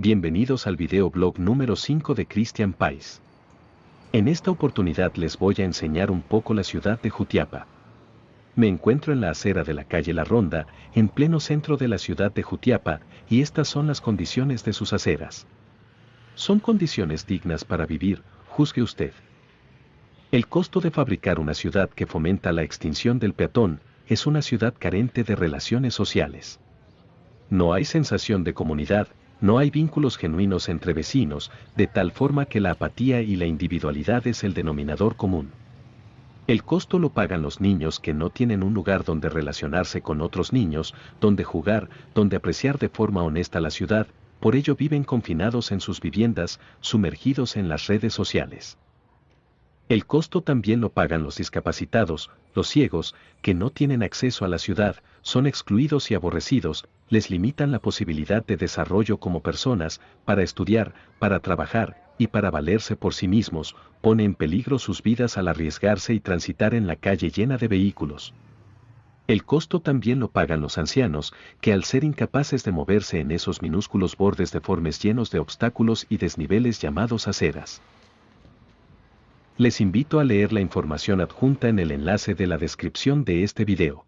bienvenidos al videoblog número 5 de Christian Pais. En esta oportunidad les voy a enseñar un poco la ciudad de Jutiapa. Me encuentro en la acera de la calle La Ronda, en pleno centro de la ciudad de Jutiapa, y estas son las condiciones de sus aceras. Son condiciones dignas para vivir, juzgue usted. El costo de fabricar una ciudad que fomenta la extinción del peatón es una ciudad carente de relaciones sociales. No hay sensación de comunidad, no hay vínculos genuinos entre vecinos, de tal forma que la apatía y la individualidad es el denominador común. El costo lo pagan los niños que no tienen un lugar donde relacionarse con otros niños, donde jugar, donde apreciar de forma honesta la ciudad, por ello viven confinados en sus viviendas, sumergidos en las redes sociales. El costo también lo pagan los discapacitados, los ciegos, que no tienen acceso a la ciudad, son excluidos y aborrecidos, les limitan la posibilidad de desarrollo como personas, para estudiar, para trabajar, y para valerse por sí mismos, pone en peligro sus vidas al arriesgarse y transitar en la calle llena de vehículos. El costo también lo pagan los ancianos, que al ser incapaces de moverse en esos minúsculos bordes deformes llenos de obstáculos y desniveles llamados aceras. Les invito a leer la información adjunta en el enlace de la descripción de este video.